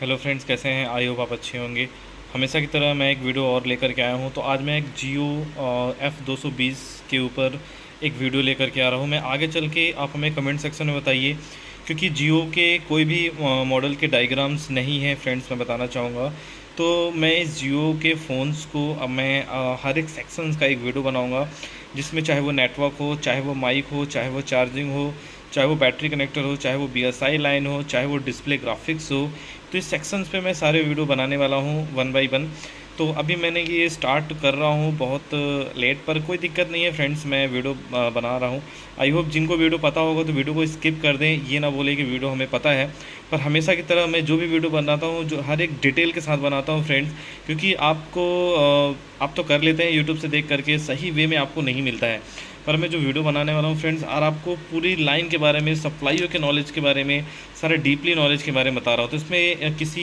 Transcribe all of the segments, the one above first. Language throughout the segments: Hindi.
हेलो फ्रेंड्स, कैसे हैं? आई होप आप अच्छे होंगे। हमेशा की तरह मैं एक वीडियो और लेकर के आया हूँ। तो आज मैं एक जियो एफ़ दो सौ बीस के ऊपर एक वीडियो लेकर के आ रहा हूँ। मैं आगे चल के आप हमें कमेंट सेक्शन में बताइए, क्योंकि जियो के कोई भी मॉडल के डायग्राम्स नहीं हैं फ्रेंड्स, मैं बताना चाहूँगा। तो मैं इस जियो के फ़ोन्स को, अब मैं हर एक सेक्शंस का एक वीडियो बनाऊँगा, जिसमें चाहे वो नेटवर्क हो, चाहे वो माइक हो, चाहे वो चार्जिंग हो चाहे वो बैटरी कनेक्टर हो, चाहे वो BSI लाइन हो, चाहे वो डिस्प्ले ग्राफिक्स हो तो इस सेक्शंस पे मैं सारे वीडियो बनाने वाला हूँ वन बाई वन तो अभी मैंने ये स्टार्ट कर रहा हूँ बहुत लेट पर। कोई दिक्कत नहीं है फ्रेंड्स मैं वीडियो बना रहा हूँ। आई होप जिनको वीडियो पता होगा तो वीडियो को स्किप कर दें। ये ना बोले कि वीडियो हमें पता है। पर हमेशा की तरह मैं जो भी वीडियो बनाता हूँ, जो हर एक डिटेल के साथ बनाता हूँ फ्रेंड्स क्योंकि आपको आप तो कर लेते हैं यूट्यूब से देख करके, सही वे में आपको नहीं मिलता है। पर मैं जो वीडियो बनाने वाला हूँ फ्रेंड्स और आपको पूरी लाइन के बारे में सप्लाईयों के नॉलेज के बारे में, सारे डीपली नॉलेज के बारे में बता रहा हूँ। तो इसमें किसी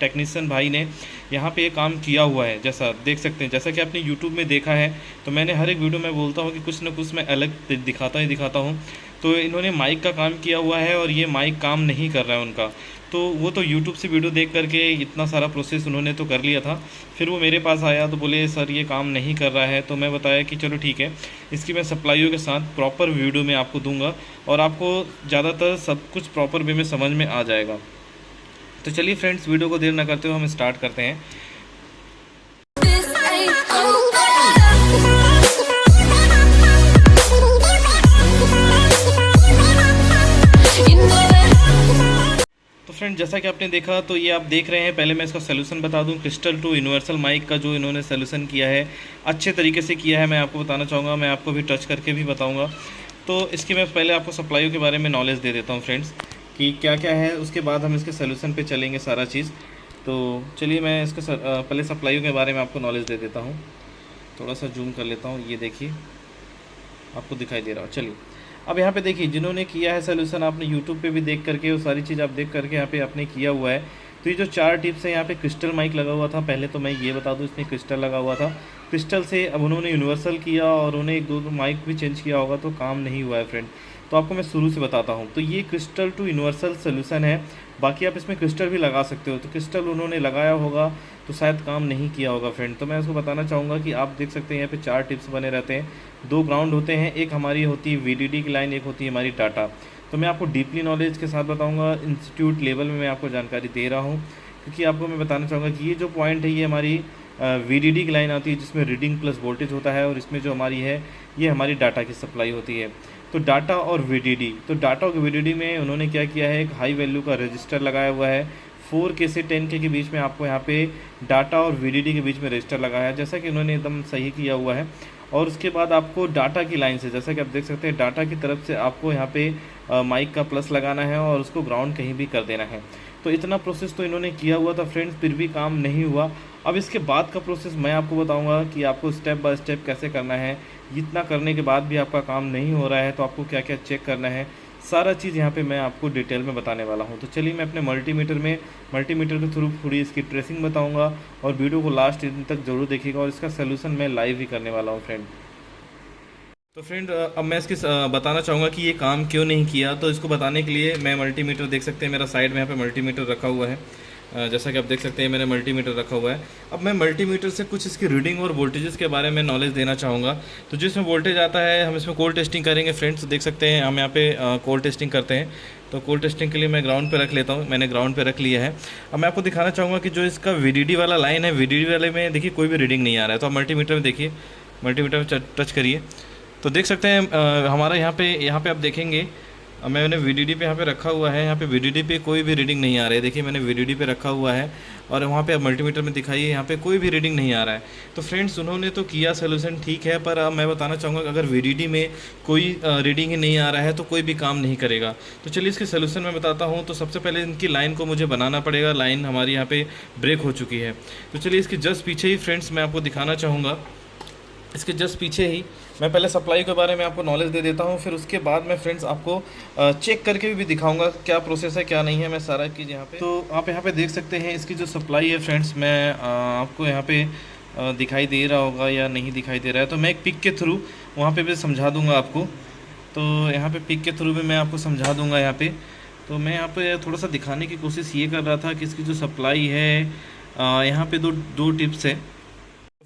टेक्नीसन भाई ने यहाँ पे ये काम किया हुआ है, जैसा देख सकते हैं। जैसा कि आपने यूट्यूब में देखा है तो मैंने हर एक वीडियो में बोलता हूँ कि कुछ ना कुछ मैं अलग दिखाता ही दिखाता हूँ। तो इन्होंने माइक का काम किया हुआ है और ये माइक काम नहीं कर रहा है उनका। तो वो तो यूट्यूब से वीडियो देख करके इतना सारा प्रोसेस उन्होंने तो कर लिया था। फिर वो मेरे पास आया तो बोले, सर, ये काम नहीं कर रहा है। तो मैं बताया कि चलो ठीक है, इसकी मैं सप्लाइयों के साथ प्रॉपर वीडियो में आपको दूँगा और आपको ज़्यादातर सब कुछ प्रॉपर वे में समझ में आ जाएगा। तो चलिए फ्रेंड्स वीडियो को देर ना करते हुए हम स्टार्ट करते हैं। फ्रेंड जैसा कि आपने देखा तो ये आप देख रहे हैं, पहले मैं इसका सोल्यूशन बता दूँ। क्रिस्टल टू यूनिवर्सल माइक का जो इन्होंने सोल्यूशन किया है, अच्छे तरीके से किया है, मैं आपको बताना चाहूँगा, मैं आपको भी टच करके भी बताऊँगा। तो इसकी मैं पहले आपको सप्लाईयों के बारे में नॉलेज दे देता हूँ फ्रेंड्स कि क्या क्या है, उसके बाद हम इसके सोल्यूशन पर चलेंगे सारा चीज़। तो चलिए मैं इसके पहले सप्लाईयों के बारे में आपको नॉलेज दे देता हूँ। थोड़ा सा जूम कर लेता हूँ, ये देखिए। आपको दिखाई दे रहा हो, चलिए। अब यहाँ पे देखिए, जिन्होंने किया है सोल्यूशन आपने यूट्यूब पे भी देख करके, वो सारी चीज़ आप देख करके यहाँ पे आपने किया हुआ है। तो ये जो चार टिप्स है, यहाँ पे क्रिस्टल माइक लगा हुआ था। पहले तो मैं ये बता दूँ, इसमें क्रिस्टल लगा हुआ था। क्रिस्टल से अब उन्होंने यूनिवर्सल किया और उन्हें एक दो माइक भी चेंज किया होगा तो काम नहीं हुआ है फ्रेंड तो आपको मैं शुरू से बताता हूँ। तो ये क्रिस्टल टू यूनिवर्सल सोल्यूशन है। बाकी आप इसमें क्रिस्टल भी लगा सकते हो। तो क्रिस्टल उन्होंने लगाया होगा तो शायद काम नहीं किया होगा फ्रेंड तो मैं उसको बताना चाहूँगा कि आप देख सकते हैं, यहाँ पे चार टिप्स बने रहते हैं। दो ग्राउंड होते हैं। एक हमारी होती है वी की लाइन एक होती है हमारी डाटा तो मैं आपको डीपली नॉलेज के साथ बताऊँगा। इंस्टीट्यूट लेवल में मैं आपको जानकारी दे रहा हूँ। क्योंकि आपको मैं बताना चाहूँगा कि ये जो पॉइंट है, ये हमारी वी डी की लाइन आती है जिसमें रीडिंग प्लस वोल्टेज होता है और इसमें जो हमारी है, ये हमारी डाटा की सप्लाई होती है। तो डाटा और वीडीडी तो डाटा और वीडीडी में उन्होंने क्या किया है, एक हाई वैल्यू का रजिस्टर लगाया हुआ है। फोर के से टेन के के बीच में आपको यहाँ पे डाटा और वीडीडी के बीच में रजिस्टर लगाया है। जैसा कि उन्होंने एकदम सही किया हुआ है। और उसके बाद आपको डाटा की लाइन से, जैसा कि आप देख सकते हैं डाटा की तरफ़ से आपको यहाँ पे माइक का प्लस लगाना है और उसको ग्राउंड कहीं भी कर देना है। तो इतना प्रोसेस तो इन्होंने किया हुआ था फ्रेंड्स फिर भी काम नहीं हुआ। अब इसके बाद का प्रोसेस मैं आपको बताऊँगा कि आपको स्टेप बाय स्टेप कैसे करना है। इतना करने के बाद भी आपका काम नहीं हो रहा है तो आपको क्या क्या चेक करना है, सारा चीज़ यहाँ पे मैं आपको डिटेल में बताने वाला हूँ। तो चलिए मैं अपने मल्टीमीटर में मल्टीमीटर के थ्रू पूरी इसकी ट्रेसिंग बताऊँगा और वीडियो को लास्ट दिन तक ज़रूर देखिएगा और इसका सोल्यूशन मैं लाइव ही करने वाला हूँ फ्रेंड तो फ्रेंड अब मैं इसके बताना चाहूँगा कि ये काम क्यों नहीं किया? तो इसको बताने के लिए मैं मल्टीमीटर देख सकते हैं, मेरा साइड में यहाँ पे मल्टीमीटर रखा हुआ है। जैसा कि आप देख सकते हैं, मैंने मल्टीमीटर रखा हुआ है। अब मैं मल्टीमीटर से कुछ इसकी रीडिंग और वोल्टेजेस के बारे में नॉलेज देना चाहूँगा। तो जिसमें वोल्टेज आता है, हम इसमें कोल्ड टेस्टिंग करेंगे। फ्रेंड्स देख सकते हैं, हम यहाँ पे कोल टेस्टिंग करते हैं। तो कोल टेस्टिंग के लिए मैं ग्राउंड पे रख लेता हूँ। मैंने ग्राउंड पे रख लिया है। अब मैं आपको दिखाना चाहूँगा कि जो इसका वी वाला लाइन है वी वाले में देखिए कोई भी रीडिंग नहीं आ रहा है। तो आप मल्टीमीटर में देखिए। मल्टीमीटर में टच करिए। तो देख सकते हैं हमारा यहाँ पे, यहाँ पर आप देखेंगे अब मैंने वी डी डी पे यहाँ पे रखा हुआ है, यहाँ पे वी डी डी पे कोई भी रीडिंग नहीं आ रही है। देखिए, मैंने वी डी डी पे रखा हुआ है और वहाँ पे अब मल्टीमीटर में दिखाइए, यहाँ पे कोई भी रीडिंग नहीं आ रहा है। तो फ्रेंड्स उन्होंने तो किया सोल्यूशन ठीक है, पर अब मैं बताना चाहूँगा कि अगर वी डी डी में कोई रीडिंग ही नहीं आ रहा है तो कोई भी काम नहीं करेगा। तो चलिए इसके सोल्यूशन मैं बताता हूँ। तो सबसे पहले इनकी लाइन को मुझे बनाना पड़ेगा। लाइन हमारी यहाँ पर ब्रेक हो चुकी है। तो चलिए इसके जस्ट पीछे ही फ्रेंड्स मैं आपको दिखाना चाहूँगा। इसके जस्ट पीछे ही मैं पहले सप्लाई के बारे में आपको नॉलेज दे देता हूँ, फिर उसके बाद मैं फ्रेंड्स आपको चेक करके भी दिखाऊँगा क्या प्रोसेस है, क्या नहीं है, मैं सारा चीज़ यहाँ पे तो आप यहाँ पे देख सकते हैं, इसकी जो सप्लाई है फ्रेंड्स मैं आपको यहाँ पे दिखाई दे रहा होगा या नहीं दिखाई दे रहा है। तो मैं एक पिक के थ्रू वहाँ पर भी समझा दूँगा आपको। तो यहाँ पर पिक के थ्रू भी मैं आपको समझा दूँगा यहाँ पर तो मैं यहाँ पे थोड़ा सा दिखाने की कोशिश ये कर रहा था कि इसकी जो सप्लाई है यहाँ पर दो दो टिप्स है।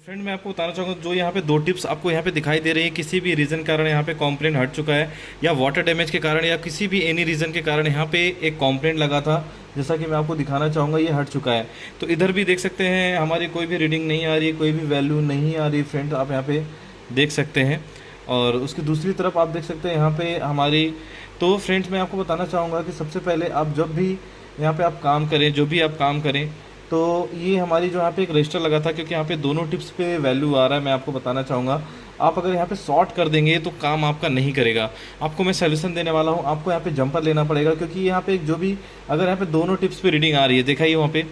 फ्रेंड मैं आपको बताना चाहूँगा, जो यहाँ पे दो टिप्स आपको यहाँ पे दिखाई दे रही है, किसी भी रीज़न कारण यहाँ पे कॉम्प्लेन हट चुका है, या वाटर डैमेज के कारण, या किसी भी एनी रीज़न के कारण यहाँ पे एक कॉम्प्लेन लगा था, जैसा कि मैं आपको दिखाना चाहूँगा, ये हट चुका है। तो इधर भी देख सकते हैं, हमारी कोई भी रीडिंग नहीं आ रही, कोई भी वैल्यू नहीं आ रही फ्रेंड आप यहाँ पर देख सकते हैं। और उसकी दूसरी तरफ़ आप देख सकते हैं, यहाँ पर हमारी तो फ्रेंड्स मैं आपको बताना चाहूँगा कि सबसे पहले आप जब भी यहाँ पर आप काम करें, जो भी आप काम करें तो ये हमारी जो यहाँ पे एक रजिस्टर लगा था, क्योंकि यहाँ पे दोनों टिप्स पे वैल्यू आ रहा है, मैं आपको बताना चाहूँगा। आप अगर यहाँ पे शॉर्ट कर देंगे तो काम आपका नहीं करेगा। आपको मैं सोल्यूशन देने वाला हूँ, आपको यहाँ पे जंपर लेना पड़ेगा, क्योंकि यहाँ पे जो भी, अगर यहाँ पे दोनों टिप्स पे रीडिंग आ रही है, देखा ये वहाँ पे।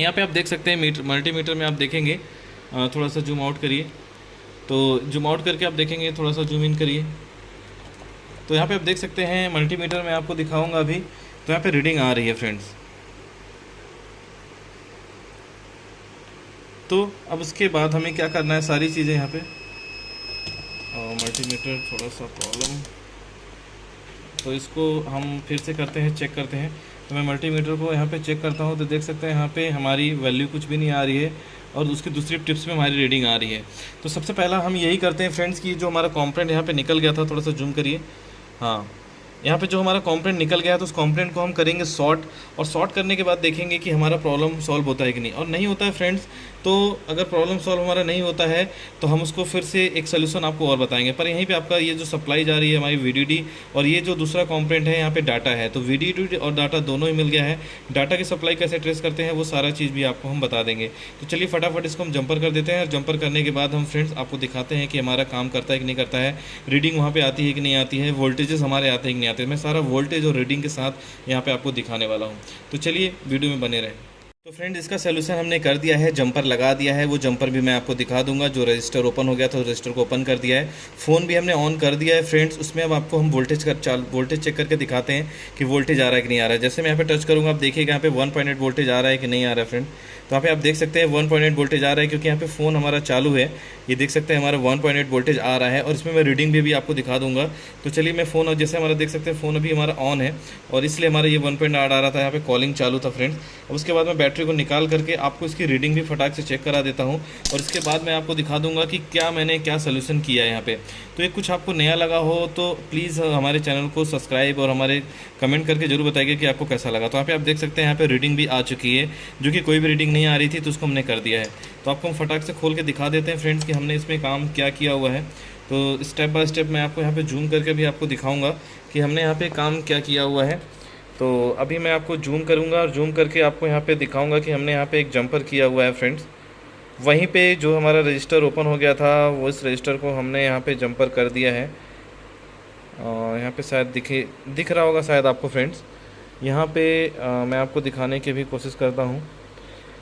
यहाँ पे आप देख सकते हैं मीटर मल्टीमीटर में आप देखेंगे। थोड़ा सा जूम आउट करिए। तो जूम आउट करके आप देखेंगे, थोड़ा सा जूम इन करिए। तो यहाँ पे आप देख सकते हैं मल्टीमीटर में आपको दिखाऊँगा अभी। तो यहाँ पे रीडिंग आ रही है फ्रेंड्स तो अब उसके बाद हमें क्या करना है? सारी चीज़ें यहाँ पे। मल्टीमीटर थोड़ा सा प्रॉब्लम तो इसको हम फिर से करते हैं चेक करते हैं। तो मैं मल्टीमीटर को यहाँ पे चेक करता हूँ तो देख सकते हैं यहाँ पे हमारी वैल्यू कुछ भी नहीं आ रही है और उसकी दूसरी टिप्स में हमारी रीडिंग आ रही है। तो सबसे पहला हम यही करते हैं फ्रेंड्स की जो हमारा कॉम्प्रेंट यहाँ पे निकल गया था, थोड़ा सा जूम करिए। हाँ। यहाँ पे जो हमारा कॉम्प्लेंट निकल गया तो उस कॉम्प्लेंट को हम करेंगे सॉर्ट और सॉर्ट करने के बाद देखेंगे कि हमारा प्रॉब्लम सॉल्व होता है कि नहीं। और नहीं होता है फ्रेंड्स तो अगर प्रॉब्लम सॉल्व हमारा नहीं होता है तो हम उसको फिर से एक सोल्यूशन आपको और बताएँगे। पर यहीं पे आपका ये जो सप्लाई जा रही है हमारी VDD और ये जो दूसरा कॉम्प्लेंट है, यहाँ पर डाटा है। तो VDD और डाटा दोनों ही मिल गया है। डाटा की सप्लाई कैसे ट्रेस करते हैं, वो सारा चीज़ भी आपको हम बता देंगे। तो चलिए फटाफट इसको हम जंपर कर देते हैं और जंपर करने के बाद हम फ्रेंड्स आपको दिखाते हैं कि हमारा काम करता है कि नहीं करता है। रीडिंग वहाँ पर आती है कि नहीं आती है? वोल्टेजेस हमारे आते हैं कि नहीं आते? मैं सारा वोल्टेज और रीडिंग के साथ यहाँ पर आपको दिखाने वाला हूँ। तो चलिए वीडियो में बने रहें। तो फ्रेंड इसका सोल्यूशन हमने कर दिया है जंपर लगा दिया है वो जंपर भी मैं आपको दिखा दूँगा जो रजिस्टर ओपन हो गया था रजिस्टर को ओपन कर दिया है। फ़ोन भी हमने ऑन कर दिया है फ्रेंड्स उसमें अब आपको हम वोल्टेज कर चाल वोल्टेज चेक करके दिखाते हैं कि वोल्टेज आ रहा है कि नहीं आ रहा है। जैसे मैं यहाँ पे टच करूँगा आप देखिएगा यहाँ पे वन पॉइंट वोल्टेज आ रहा है कि नहीं आ रहा है फ्रेंड तो यहाँ पे आप देख सकते हैं वन पॉइंट वोल्टेज आ रहा है क्योंकि यहाँ पे फ़ोन हमारा चालू है। ये देख सकते हैं हमारा वन पॉइंट वोल्टेज आ रहा है और इसमें मैं रीडिंग भी, आपको दिखा दूँगा। तो चलिए मैं फ़ोन जैसे हमारा देख सकते हैं फ़ोन अभी हमारा ऑन है और इसलिए हमारा ये वन पॉइंट आ रहा था यहाँ पे कॉलिंग चालू था फ्रेंड्स अब उसके बाद मैं बैटरी को निकाल करके आपको इसकी रीडिंग भी फटाक से चेक करा देता हूँ। और इसके बाद मैं आपको दिखा दूँगा कि क्या मैंने क्या सोल्यूशन किया है यहाँ पे। तो ये कुछ आपको नया लगा हो तो प्लीज़ हमारे चैनल को सब्सक्राइब और हमारे कमेंट करके ज़रूर बताइए कि आपको कैसा लगा। तो यहाँ पे आप देख सकते हैं यहाँ पे रीडिंग भी आ चुकी है, जो कि कोई भी रीडिंग नहीं आ रही थी तो उसको हमने कर दिया है। तो आपको हम फटाक से खोल के दिखा देते हैं फ्रेंड्स कि हमने इसमें काम क्या किया हुआ है। तो स्टेप बाय स्टेप मैं आपको यहाँ पे जूम करके भी आपको दिखाऊँगा कि हमने यहाँ पे काम क्या किया हुआ है। तो अभी मैं आपको जूम करूँगा और जूम करके आपको यहाँ पे दिखाऊँगा कि हमने यहाँ पे एक जंपर किया हुआ है फ्रेंड्स वहीं पे जो हमारा रजिस्टर ओपन हो गया था वो इस रजिस्टर को हमने यहाँ पे जंपर कर दिया है. और यहाँ पे शायद दिखे दिख रहा होगा शायद आपको फ्रेंड्स यहाँ पे आ, मैं आपको दिखाने की भी कोशिश करता हूँ.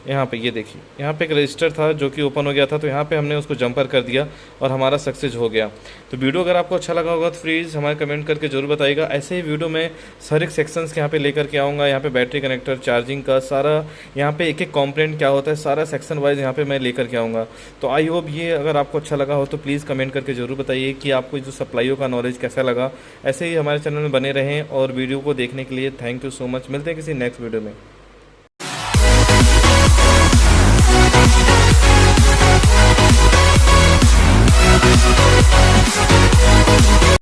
यहाँ पे, ये देखिए, यहाँ पे एक रजिस्टर था जो कि ओपन हो गया था तो यहाँ पे हमने उसको जंपर कर दिया और हमारा सक्सेस हो गया। तो वीडियो अगर आपको अच्छा लगा होगा तो प्लीज़ हमारे कमेंट करके ज़रूर बताइएगा। ऐसे ही वीडियो में सर एक सेक्शंस के यहाँ पे लेकर के आऊँगा। यहाँ पे बैटरी कनेक्टर चार्जिंग का सारा, यहाँ पे एक एक कॉम्प्लेंट क्या होता है, सारा सेक्शन वाइज यहाँ पे मैं लेकर के आऊँगा। तो आई होप ये अगर आपको अच्छा लगा हो तो प्लीज़ कमेंट करके ज़रूर बताइए कि आपको जो सप्लाईयों का नॉलेज कैसा लगा। ऐसे ही हमारे चैनल में बने रहें और वीडियो को देखने के लिए थैंक यू सो मच मिलते हैं किसी नेक्स्ट वीडियो में।